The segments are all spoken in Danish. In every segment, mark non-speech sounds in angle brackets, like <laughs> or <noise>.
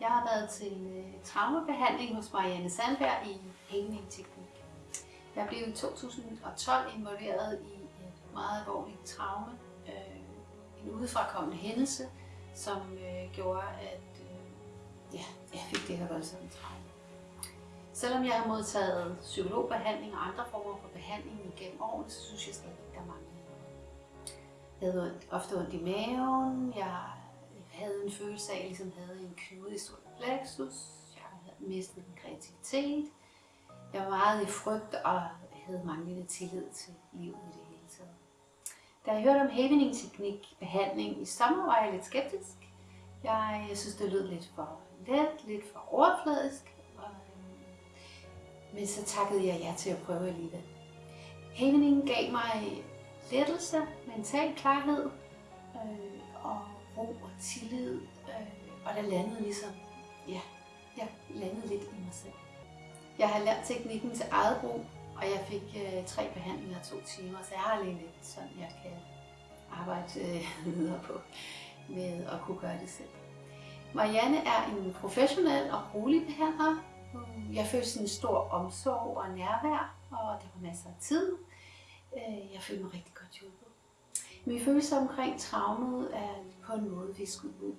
Jeg har været til øh, traumebehandling hos Marianne Sandberg i Hængning Teknik. Jeg blev i 2012 involveret i et meget alvorligt traume, øh, en udefrakommende hændelse, som øh, gjorde, at øh, ja, jeg fik det her voldsomme traume. Selvom jeg har modtaget psykologbehandling og andre former for behandling igennem årene, så synes jeg stadig, at der mangler noget. Jeg havde ofte ondt i maven, jeg havde en følelse af, at jeg ligesom havde en knude i sol plexus, jeg havde mistet min kreativitet, jeg var meget i frygt og havde manglende tillid til livet i det hele taget. Da jeg hørte om havening-teknik behandling i sommer, var jeg lidt skeptisk. Jeg, jeg synes, det lød lidt for let, lidt for overfladisk, øh, men så takkede jeg ja til at prøve alligevel. Haveningen gav mig lettelse, mental klarhed øh, tillid, øh, og der landede ligesom, ja, jeg landede lidt i mig selv. Jeg har lært teknikken til eget brug, og jeg fik øh, tre behandlinger to timer, så jeg har lige lidt sådan, jeg kan arbejde øh, <laughs> videre på med at kunne gøre det selv. Marianne er en professionel og rolig behandler, jeg følte sådan en stor omsorg og nærvær, og der var masser af tid. Øh, jeg følte mig rigtig godt hjulpet. Mine følelser omkring traumet er på en måde visket ud.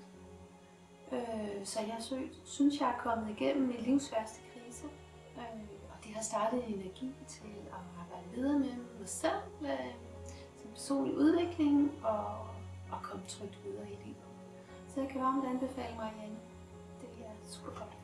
Øh, så jeg synes, jeg er kommet igennem min livs værste krise. Øh, og det har startet en energi til at arbejde videre med mig selv, øh, som personlig udvikling og, og komme trygt videre i livet. Så jeg kan varmt anbefale mig. Det er super godt.